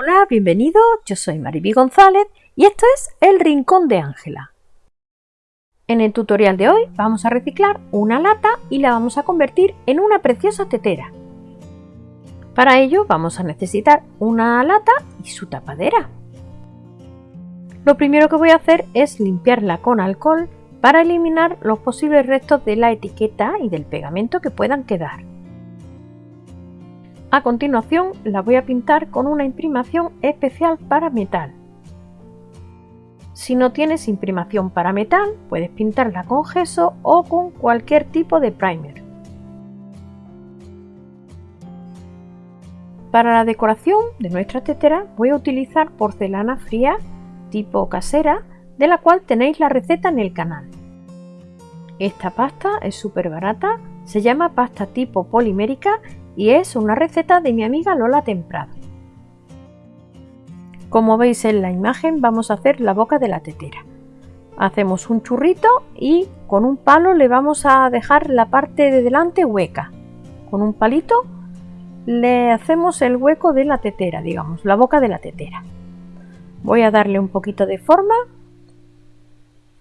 Hola, bienvenido, yo soy Mariby González y esto es El Rincón de Ángela. En el tutorial de hoy vamos a reciclar una lata y la vamos a convertir en una preciosa tetera. Para ello vamos a necesitar una lata y su tapadera. Lo primero que voy a hacer es limpiarla con alcohol para eliminar los posibles restos de la etiqueta y del pegamento que puedan quedar. A continuación la voy a pintar con una imprimación especial para metal. Si no tienes imprimación para metal, puedes pintarla con gesso o con cualquier tipo de primer. Para la decoración de nuestra tetera voy a utilizar porcelana fría tipo casera, de la cual tenéis la receta en el canal. Esta pasta es súper barata, se llama pasta tipo polimérica y es una receta de mi amiga Lola Temprado. Como veis en la imagen vamos a hacer la boca de la tetera. Hacemos un churrito y con un palo le vamos a dejar la parte de delante hueca. Con un palito le hacemos el hueco de la tetera, digamos, la boca de la tetera. Voy a darle un poquito de forma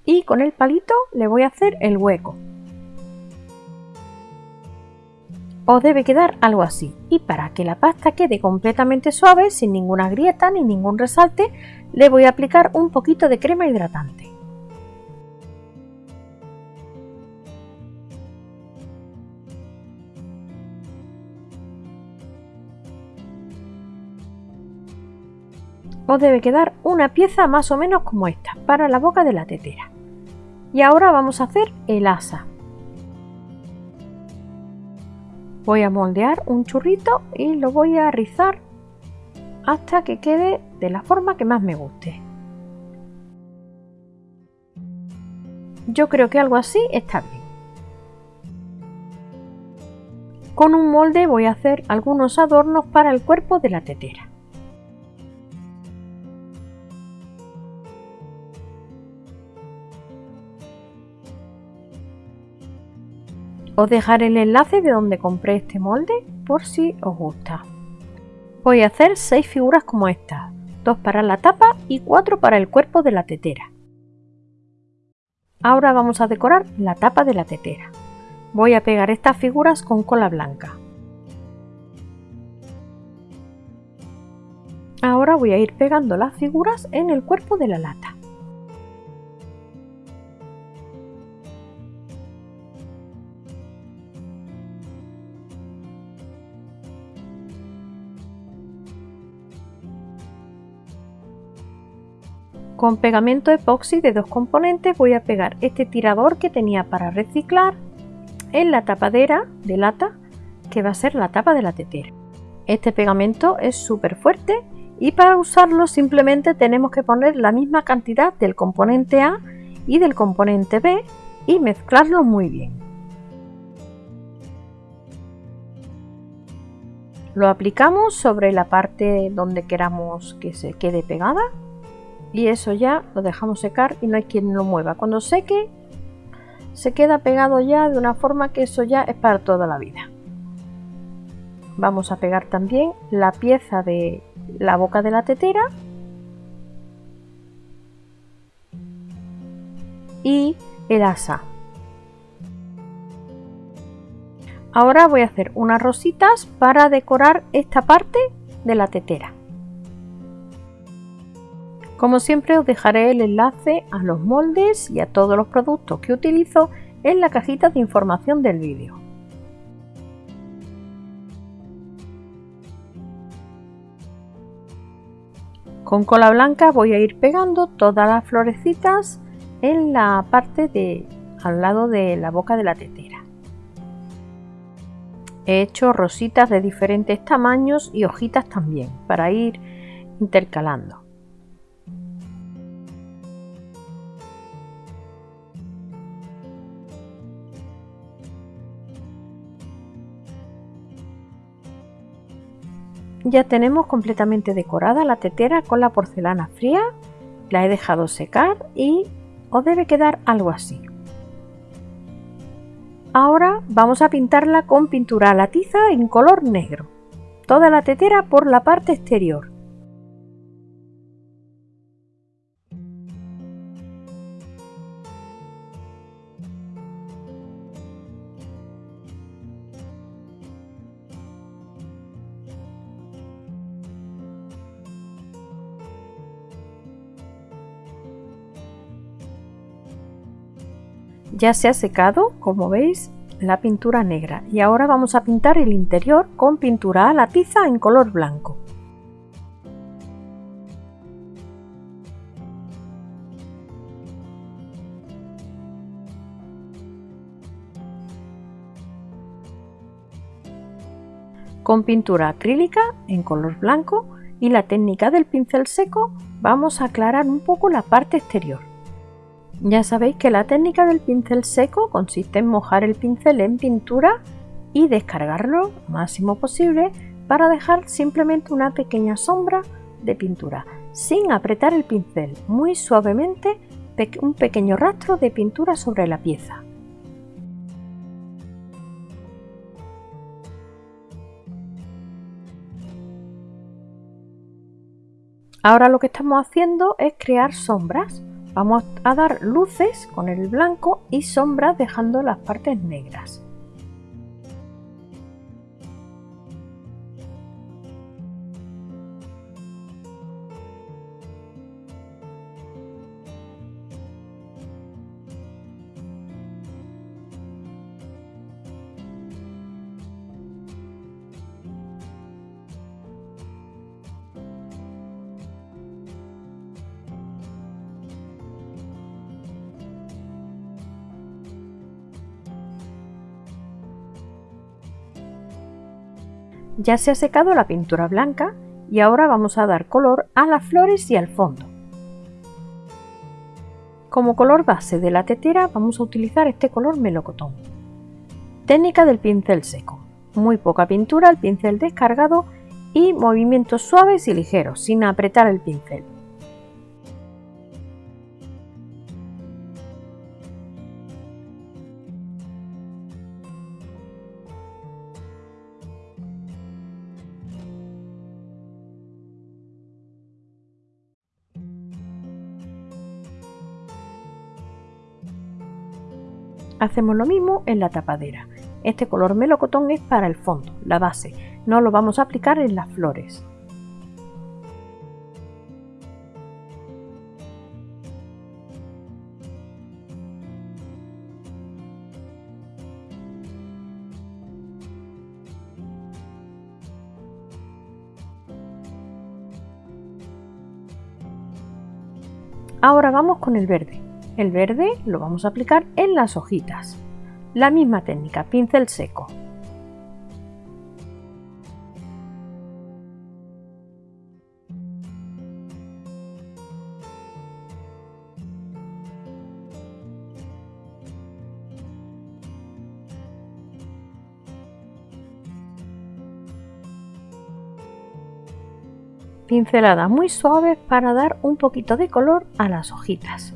y con el palito le voy a hacer el hueco. Os debe quedar algo así. Y para que la pasta quede completamente suave, sin ninguna grieta ni ningún resalte, le voy a aplicar un poquito de crema hidratante. Os debe quedar una pieza más o menos como esta, para la boca de la tetera. Y ahora vamos a hacer el asa. Voy a moldear un churrito y lo voy a rizar hasta que quede de la forma que más me guste. Yo creo que algo así está bien. Con un molde voy a hacer algunos adornos para el cuerpo de la tetera. Os dejaré el enlace de donde compré este molde por si os gusta. Voy a hacer 6 figuras como esta, 2 para la tapa y 4 para el cuerpo de la tetera. Ahora vamos a decorar la tapa de la tetera. Voy a pegar estas figuras con cola blanca. Ahora voy a ir pegando las figuras en el cuerpo de la lata. Con pegamento epoxi de dos componentes voy a pegar este tirador que tenía para reciclar en la tapadera de lata que va a ser la tapa de la tetera. Este pegamento es súper fuerte y para usarlo simplemente tenemos que poner la misma cantidad del componente A y del componente B y mezclarlo muy bien. Lo aplicamos sobre la parte donde queramos que se quede pegada y eso ya lo dejamos secar y no hay quien lo mueva. Cuando seque se queda pegado ya de una forma que eso ya es para toda la vida. Vamos a pegar también la pieza de la boca de la tetera y el asa. Ahora voy a hacer unas rositas para decorar esta parte de la tetera. Como siempre os dejaré el enlace a los moldes y a todos los productos que utilizo en la cajita de información del vídeo. Con cola blanca voy a ir pegando todas las florecitas en la parte de al lado de la boca de la tetera. He hecho rositas de diferentes tamaños y hojitas también para ir intercalando. Ya tenemos completamente decorada la tetera con la porcelana fría, la he dejado secar y os debe quedar algo así. Ahora vamos a pintarla con pintura a la tiza en color negro, toda la tetera por la parte exterior. Ya se ha secado, como veis, la pintura negra y ahora vamos a pintar el interior con pintura a la tiza en color blanco. Con pintura acrílica en color blanco y la técnica del pincel seco vamos a aclarar un poco la parte exterior. Ya sabéis que la técnica del pincel seco consiste en mojar el pincel en pintura y descargarlo lo máximo posible para dejar simplemente una pequeña sombra de pintura, sin apretar el pincel, muy suavemente un pequeño rastro de pintura sobre la pieza. Ahora lo que estamos haciendo es crear sombras. Vamos a dar luces con el blanco y sombras dejando las partes negras. Ya se ha secado la pintura blanca y ahora vamos a dar color a las flores y al fondo. Como color base de la tetera vamos a utilizar este color melocotón. Técnica del pincel seco. Muy poca pintura, el pincel descargado y movimientos suaves y ligeros, sin apretar el pincel. Hacemos lo mismo en la tapadera. Este color melocotón es para el fondo, la base, no lo vamos a aplicar en las flores. Ahora vamos con el verde. El verde lo vamos a aplicar en las hojitas. La misma técnica, pincel seco. pinceladas muy suaves para dar un poquito de color a las hojitas.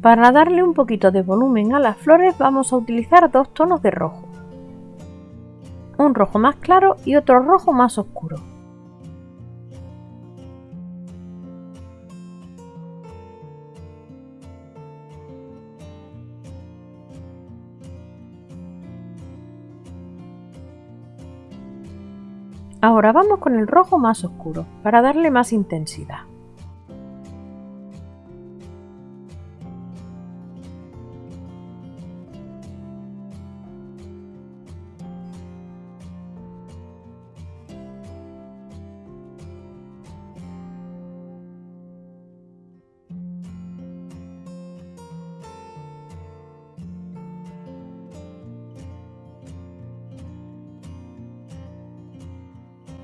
Para darle un poquito de volumen a las flores vamos a utilizar dos tonos de rojo. Un rojo más claro y otro rojo más oscuro. Ahora vamos con el rojo más oscuro para darle más intensidad.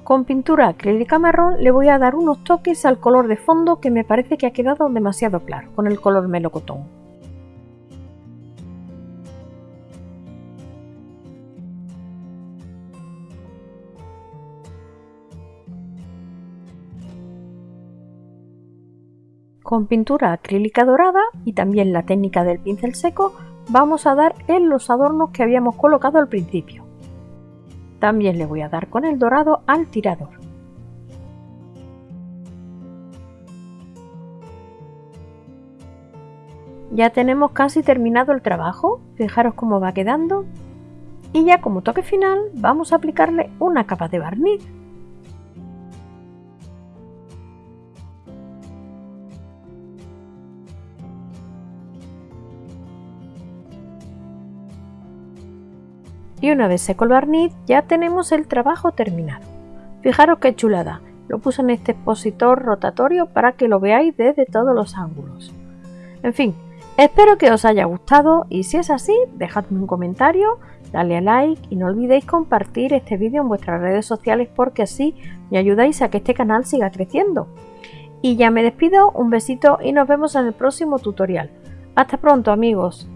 Con pintura acrílica marrón le voy a dar unos toques al color de fondo que me parece que ha quedado demasiado claro con el color melocotón. Con pintura acrílica dorada y también la técnica del pincel seco vamos a dar en los adornos que habíamos colocado al principio. También le voy a dar con el dorado al tirador. Ya tenemos casi terminado el trabajo, fijaros cómo va quedando. Y ya como toque final vamos a aplicarle una capa de barniz. Y una vez seco el barniz ya tenemos el trabajo terminado. Fijaros qué chulada, lo puse en este expositor rotatorio para que lo veáis desde todos los ángulos. En fin, espero que os haya gustado y si es así, dejadme un comentario, dale a like y no olvidéis compartir este vídeo en vuestras redes sociales porque así me ayudáis a que este canal siga creciendo. Y ya me despido, un besito y nos vemos en el próximo tutorial. Hasta pronto amigos.